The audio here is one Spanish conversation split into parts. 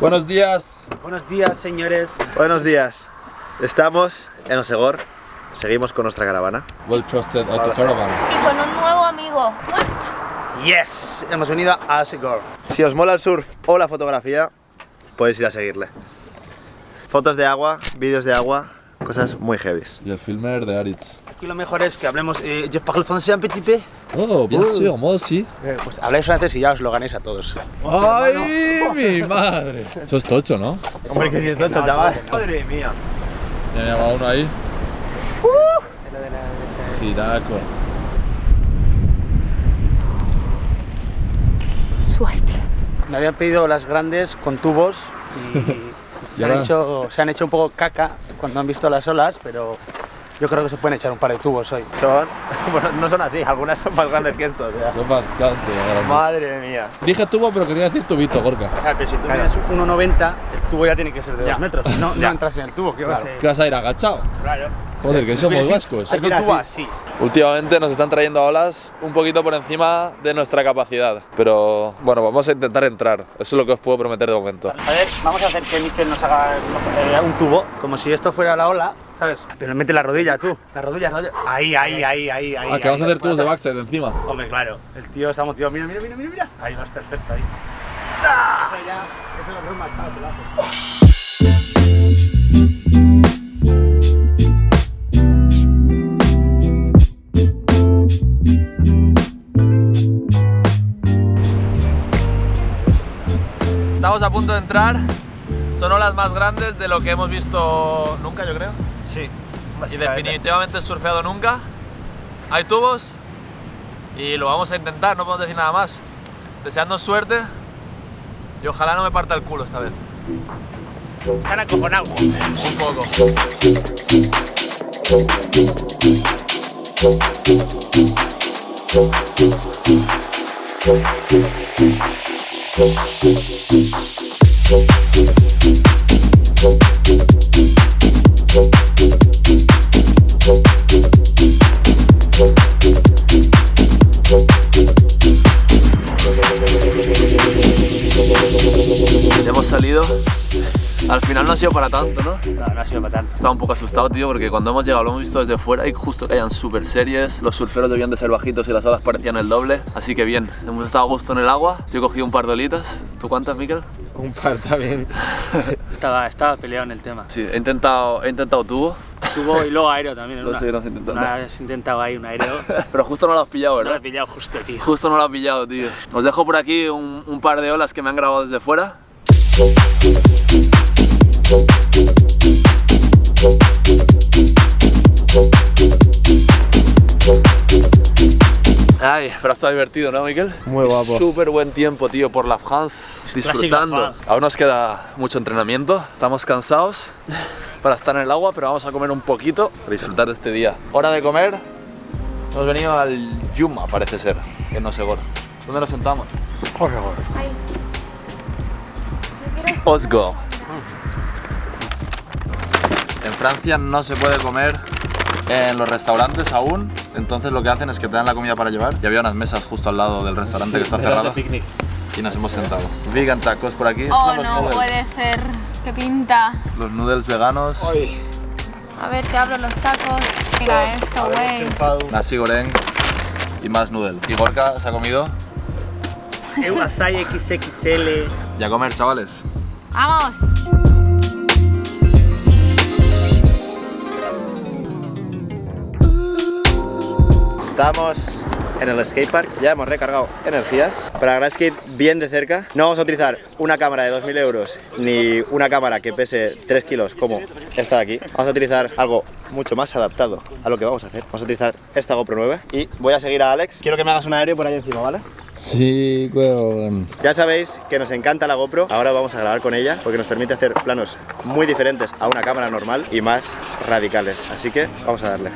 Buenos días. Buenos días, señores. Buenos días. Estamos en Osegor. Seguimos con nuestra caravana. Well trusted auto caravan. Y con un nuevo amigo. Yes, hemos venido a Segor. Si os mola el surf o la fotografía, podéis ir a seguirle. Fotos de agua, vídeos de agua, cosas muy heavies. Y el filmer de Aritz. Aquí lo mejor es que hablemos. Eh, je parle français un petit peu. Oh, bien sûr, moi aussi. Eh, pues habláis francés y ya os lo ganéis a todos. ¡Ay, mi madre! Eso es tocho, ¿no? Hombre, que si es tocho, chaval. Madre mía. Ya me llama uno ahí. Giraco. Suerte. Me habían pedido las grandes con tubos y Y se, han hecho, se han hecho un poco caca cuando han visto las olas, pero yo creo que se pueden echar un par de tubos hoy. Son, bueno, no son así, algunas son más grandes que estos. ya. Son bastante grandes. Madre mía. Dije tubo, pero quería decir tubito, Gorka. Claro, pero si tú Claro. mides 1,90, el tubo ya tiene que ser de 2 Ya. metros. si No, no entras en el tubo, ¿qué vas a hacer? ¿Qué vas a ir agachado? Claro. Joder, que somos vascos. Un tubo así. Últimamente nos están trayendo olas un poquito por encima de nuestra capacidad, pero bueno, vamos a intentar entrar, eso es lo que os puedo prometer de momento. A ver, vamos a hacer que Mister nos haga eh, un tubo, como si esto fuera la ola, ¿sabes? Pero mete la rodilla tú, la rodilla, la rodilla. Ahí, ahí, ahí, ahí, ahí. Ah, que vas a hacer tubos de backside encima. Hombre, claro, el tío está motivado. Mira, mira, mira, mira, mira. Ahí vas perfecto, ahí. Eso ya, eso lo veo machado, te lo haces. Estamos a punto de entrar, son olas más grandes de lo que hemos visto nunca, yo creo. Sí. Y definitivamente surfeado nunca. Hay tubos y lo vamos a intentar, no podemos decir nada más. Deseando suerte y ojalá no me parta el culo esta vez. Están acojonados. Un poco. Hemos salido. Al final no ha sido para tanto, ¿no? No, no ha sido para tanto. Estaba un poco asustado, tío, porque cuando hemos llegado lo hemos visto desde fuera y justo caían súper series. Los surferos debían de ser bajitos y las olas parecían el doble. Así que bien, hemos estado a gusto en el agua. Yo he cogido un par de olitas. ¿Tú cuántas, Miquel? Un par también. Estaba, estaba peleado en el tema. Sí, he intentado, he intentado tubo, Tubo y luego aéreo también. Lo una, seguiremos intentando. vez intentado ahí un aéreo. pero justo no lo has pillado, No lo he ¿verdad? pillado justo, tío. Justo no lo has pillado, tío. Os dejo por aquí un, un par de olas que me han grabado desde fuera. Ay, pero ha estado divertido, ¿no, Miquel? Muy guapo. Súper buen tiempo, tío, por la France, disfrutando. La France. Aún nos queda mucho entrenamiento, estamos cansados para estar en el agua, pero vamos a comer un poquito para disfrutar de este día. Hora de comer. Hemos venido al Yuma, parece ser, que no sé, Gor. ¿Dónde nos sentamos? Quiero Osgo. Francia no se puede comer en los restaurantes aún, entonces lo que hacen es que te dan la comida para llevar y había unas mesas justo al lado del restaurante que está cerrado picnic. y nos hemos sentado. Vegan tacos por aquí. Oh, no noodles. puede ser. Qué pinta. Los noodles veganos, A ver, te abro los tacos. Mira esto, güey. nasi goreng y más noodle. Y Gorka se ha comido. Asai XXL. Y a comer, chavales. ¡Vamos! Estamos en el skatepark, ya hemos recargado energías. Para skate bien de cerca, no vamos a utilizar una cámara de 2.000 euros ni una cámara que pese 3 kilos como esta de aquí. Vamos a utilizar algo mucho más adaptado a lo que vamos a hacer. Vamos a utilizar esta GoPro 9 y voy a seguir a Alex. Quiero que me hagas un aéreo por ahí encima, ¿vale? Sí, weón. Ya sabéis que nos encanta la GoPro, ahora vamos a grabar con ella porque nos permite hacer planos muy diferentes a una cámara normal y más radicales. Así que vamos a darle.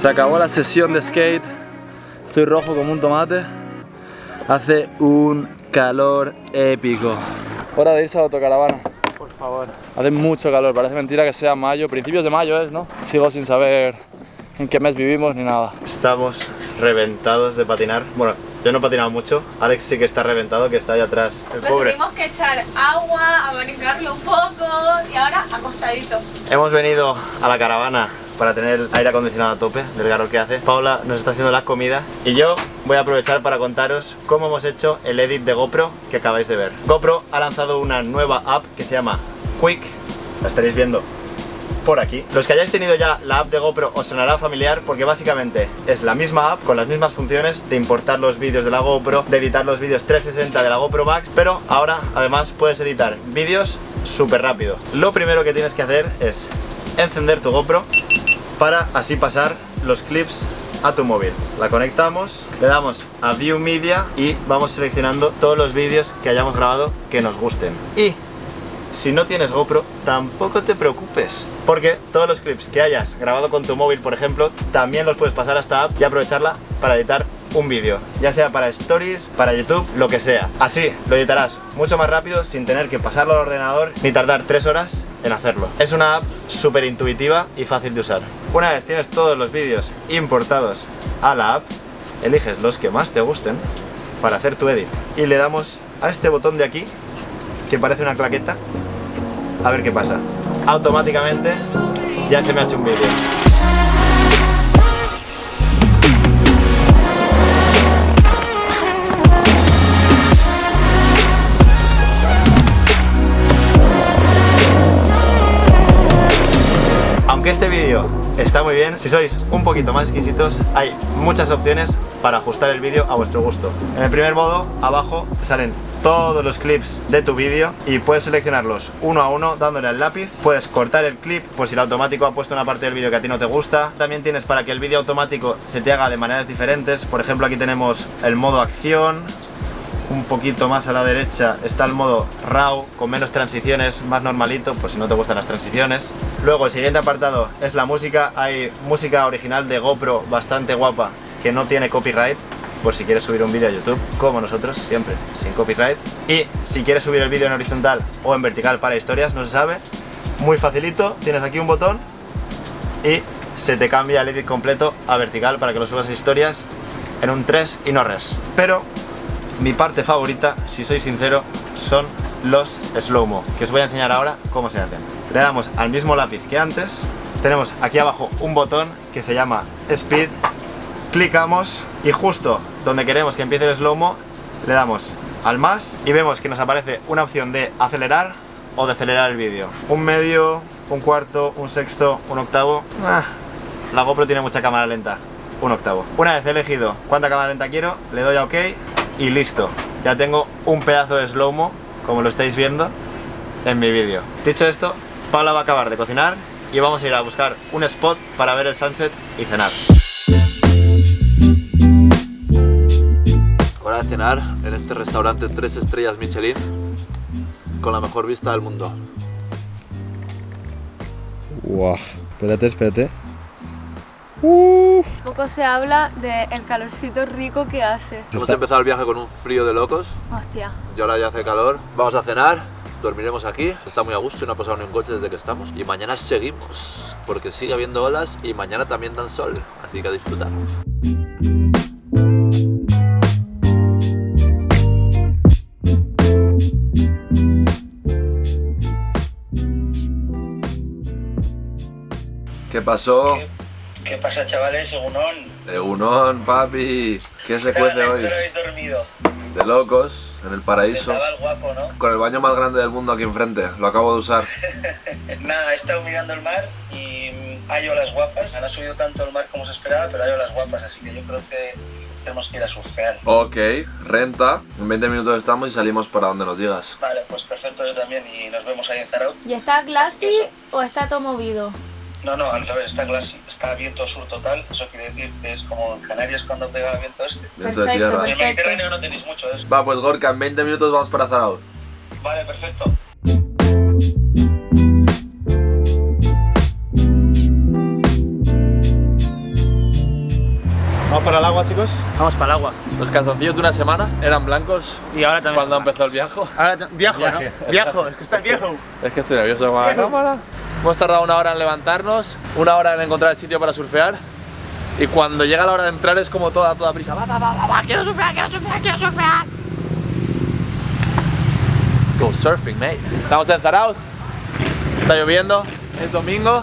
Se acabó la sesión de skate. Estoy rojo como un tomate. Hace un calor épico. Hora de irse a la autocaravana. Por favor. Hace mucho calor, parece mentira que sea mayo, principios de mayo es, ¿no? Sigo sin saber en qué mes vivimos ni nada. Estamos reventados de patinar. Bueno, yo no he patinado mucho. Alex sí que está reventado, que está ahí atrás. El pobre. tuvimos que echar agua, abanicarlo un poco y ahora acostadito. Hemos venido a la caravana para tener aire acondicionado a tope del calor que hace. Paula nos está haciendo la comida y yo voy a aprovechar para contaros cómo hemos hecho el edit de GoPro que acabáis de ver. GoPro ha lanzado una nueva app que se llama Quick, la estaréis viendo por aquí. Los que hayáis tenido ya la app de GoPro os sonará familiar porque básicamente es la misma app con las mismas funciones de importar los vídeos de la GoPro, de editar los vídeos 360 de la GoPro Max, pero ahora además puedes editar vídeos súper rápido. Lo primero que tienes que hacer es encender tu GoPro para así pasar los clips a tu móvil. La conectamos, le damos a View Media y vamos seleccionando todos los vídeos que hayamos grabado que nos gusten. Y si no tienes GoPro, tampoco te preocupes, porque todos los clips que hayas grabado con tu móvil, por ejemplo, también los puedes pasar a esta app y aprovecharla para editar un vídeo, ya sea para stories, para YouTube, lo que sea. Así lo editarás mucho más rápido sin tener que pasarlo al ordenador ni tardar tres horas en hacerlo. Es una app súper intuitiva y fácil de usar. Una vez tienes todos los vídeos importados a la app, eliges los que más te gusten para hacer tu edit y le damos a este botón de aquí que parece una claqueta a ver qué pasa automáticamente ya se me ha hecho un vídeo está muy bien, si sois un poquito más exquisitos, hay muchas opciones para ajustar el vídeo a vuestro gusto. En el primer modo, abajo te salen todos los clips de tu vídeo y puedes seleccionarlos uno a uno dándole al lápiz. Puedes cortar el clip por si el automático ha puesto una parte del vídeo que a ti no te gusta. También tienes para que el vídeo automático se te haga de maneras diferentes. Por ejemplo, aquí tenemos el modo acción, un poquito más a la derecha está el modo RAW con menos transiciones, más normalito, por si no te gustan las transiciones. Luego el siguiente apartado es la música, hay música original de GoPro bastante guapa que no tiene copyright, por si quieres subir un vídeo a YouTube, como nosotros, siempre sin copyright. Y si quieres subir el vídeo en horizontal o en vertical para historias, no se sabe, muy facilito, tienes aquí un botón y se te cambia el edit completo a vertical para que lo subas a historias en un 3 y no res. Pero mi parte favorita, si soy sincero, son los slow-mo, que os voy a enseñar ahora cómo se hacen. Le damos al mismo lápiz que antes, tenemos aquí abajo un botón que se llama Speed, clicamos y justo donde queremos que empiece el slow-mo, le damos al más y vemos que nos aparece una opción de acelerar o decelerar el vídeo. Un medio, un cuarto, un sexto, un octavo. Ah, la GoPro tiene mucha cámara lenta. Un octavo. Una vez elegido cuánta cámara lenta quiero, le doy a OK y listo. Ya tengo un pedazo de slow-mo, como lo estáis viendo, en mi vídeo. Dicho esto, Paula va a acabar de cocinar y vamos a ir a buscar un spot para ver el sunset y cenar. Hora de cenar en este restaurante 3 estrellas Michelin con la mejor vista del mundo. Guau. Espérate, espérate. Poco se habla del calorcito rico que hace. Hemos empezado el viaje con un frío de locos Hostia. y ahora ya hace calor. Vamos a cenar, dormiremos aquí. Está muy a gusto y no ha pasado ni un coche desde que estamos. Y mañana seguimos, porque sigue habiendo olas y mañana también dan sol. Así que a disfrutar. ¿Qué pasó? ¿Qué pasa, chavales? Según Egunon, papi. ¿Qué se cuece hoy? habéis dormido? De locos, en el paraíso. el guapo, ¿no? Con el baño más grande del mundo aquí enfrente. Lo acabo de usar. Nada, he estado mirando el mar y hay olas guapas. No ha subido tanto el mar como se esperaba, pero hay olas guapas, así que yo creo que tenemos que ir a surfear. Ok, renta. En 20 minutos estamos y salimos para donde nos digas. Vale, pues perfecto, yo también y nos vemos ahí en Zarau. ¿Y está glassy o está todo movido? No, no, al revés, está, está viento sur total, eso quiere decir que es como en Canarias cuando pega viento este. Perfecto, tierra. En el Mediterráneo no tenéis mucho eso. Va, pues Gorka, en 20 minutos vamos para Zarauz. Vale, perfecto. ¿Vamos para el agua, chicos? Vamos para el agua. Los calzoncillos de una semana eran blancos Y ahora también. cuando empezó el viaje. Ahora viajo, Viaje. ¿no? Viajo, es que está viejo. Es que estoy nervioso con la cámara. Hemos tardado una hora en levantarnos, una hora en encontrar el sitio para surfear. Y cuando llega la hora de entrar es como toda, toda prisa. Va, va, va, va, quiero surfear, quiero surfear, quiero surfear. Let's go surfing, mate. Estamos en Zarauz. Está lloviendo, es domingo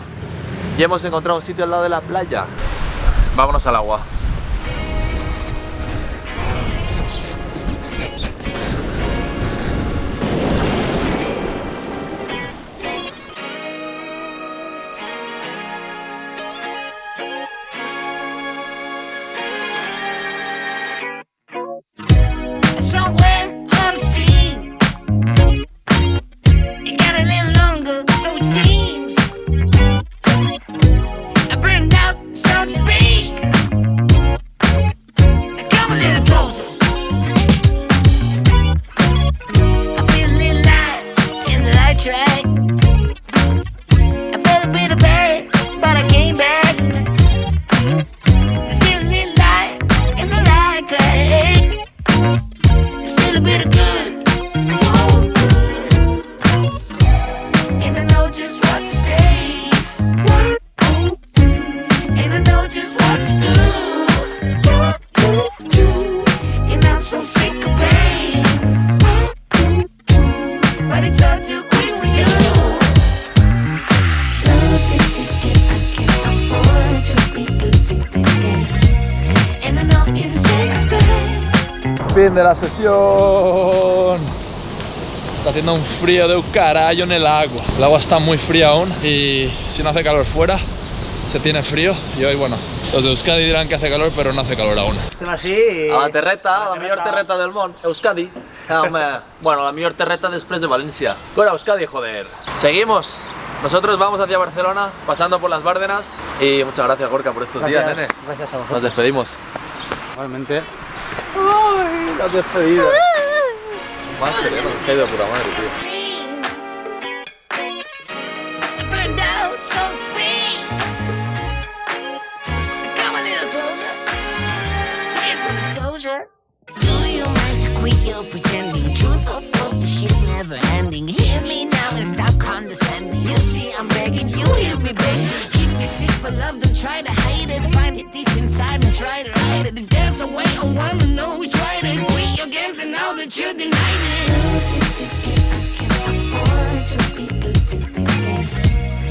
y hemos encontrado un sitio al lado de la playa. Vámonos al agua. Fin de la sesión. Está haciendo un frío de un carajo en el agua. El agua está muy fría aún y si no hace calor fuera, se tiene frío. Y hoy, bueno, los de Euskadi dirán que hace calor, pero no hace calor aún. Així. A la terreta, la millor terreta del món, Euskadi. Home, bueno, la millor terreta después de Valencia. Bueno, Euskadi, joder. Seguimos. Nosotros vamos hacia Barcelona, pasando por las Bárdenas. Y muchas gracias, Gorka, por estos días, nene. Gracias a Nos vosotros. despedimos. Igualmente. Cadê essa aí. Máscara, não quer por amarelo? Come a little closer. You're pretending. Truth or falsehood, shit never ending. Hear me now and stop condescending. You see I'm begging, you hear me begging If you seek for love, don't try to hide it. Find it deep inside and try to hide it. If there's a way, I wanna know we tried it. Quit your games and now that you denied it. Losing this game, I can't afford to be losing this game.